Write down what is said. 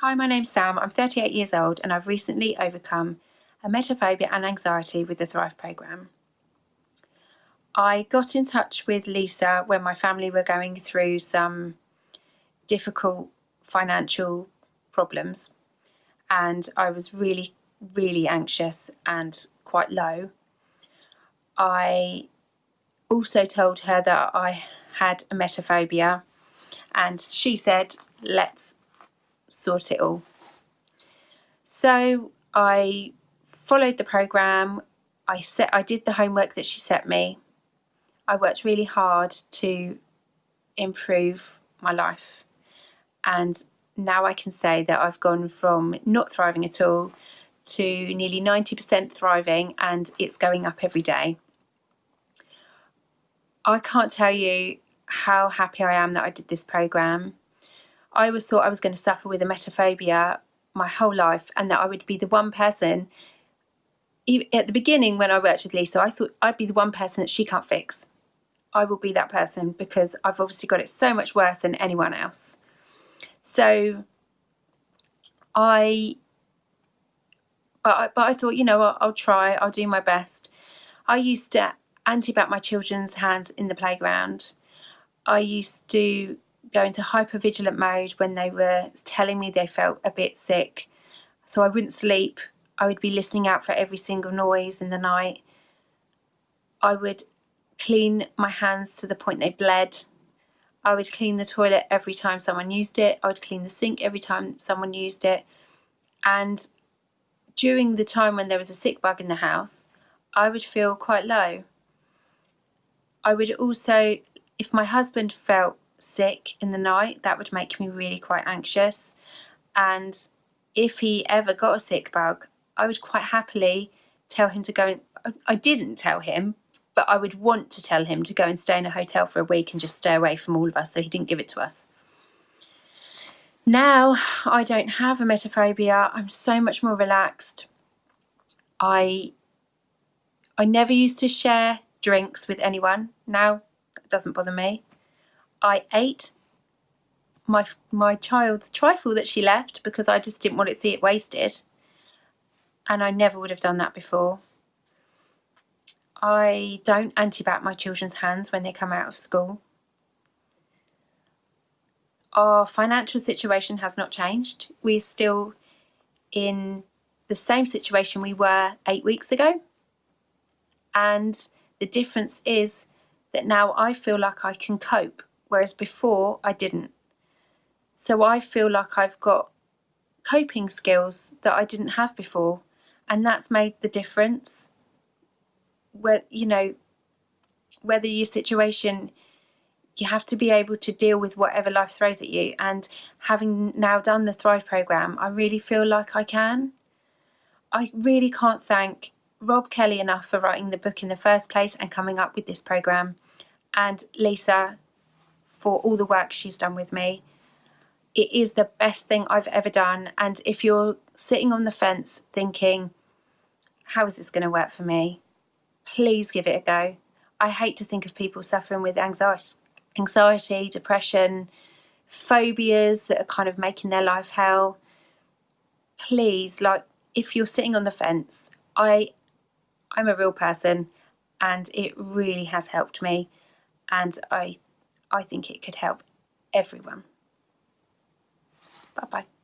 Hi, my name's Sam. I'm 38 years old and I've recently overcome a emetophobia and anxiety with the Thrive programme. I got in touch with Lisa when my family were going through some difficult financial problems and I was really, really anxious and quite low. I also told her that I had a emetophobia and she said, let's sort it all. So I followed the program. I set I did the homework that she set me. I worked really hard to improve my life. And now I can say that I've gone from not thriving at all to nearly 90% thriving and it's going up every day. I can't tell you how happy I am that I did this program. I always thought I was going to suffer with emetophobia my whole life and that I would be the one person at the beginning when I worked with Lisa I thought I'd be the one person that she can't fix. I will be that person because I've obviously got it so much worse than anyone else. So I but I, but I thought you know I'll, I'll try I'll do my best. I used to anti-bac my children's hands in the playground. I used to go into hypervigilant mode when they were telling me they felt a bit sick. So I wouldn't sleep. I would be listening out for every single noise in the night. I would clean my hands to the point they bled. I would clean the toilet every time someone used it. I would clean the sink every time someone used it. And during the time when there was a sick bug in the house, I would feel quite low. I would also, if my husband felt sick in the night, that would make me really quite anxious. And if he ever got a sick bug, I would quite happily tell him to go and I didn't tell him, but I would want to tell him to go and stay in a hotel for a week and just stay away from all of us so he didn't give it to us. Now I don't have a emetophobia. I'm so much more relaxed. I I never used to share drinks with anyone. Now it doesn't bother me. I ate my my child's trifle that she left because I just didn't want to see it wasted and I never would have done that before. I don't anti-bac my children's hands when they come out of school. Our financial situation has not changed. We're still in the same situation we were eight weeks ago and the difference is that now I feel like I can cope whereas before I didn't. So I feel like I've got coping skills that I didn't have before and that's made the difference where you know whether your situation you have to be able to deal with whatever life throws at you and having now done the Thrive program I really feel like I can I really can't thank Rob Kelly enough for writing the book in the first place and coming up with this program and Lisa for all the work she's done with me. It is the best thing I've ever done. And if you're sitting on the fence thinking, how is this going to work for me? Please give it a go. I hate to think of people suffering with anxiety, anxiety, depression, phobias that are kind of making their life hell. Please, like, if you're sitting on the fence, I, I'm a real person and it really has helped me. And I I think it could help everyone. Bye bye.